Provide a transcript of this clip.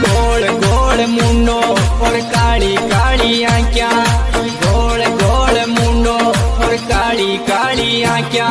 गोल गोल मुंडो और काली काली आंख्या। गोल गोल मुंडो और काली काली आंख्या।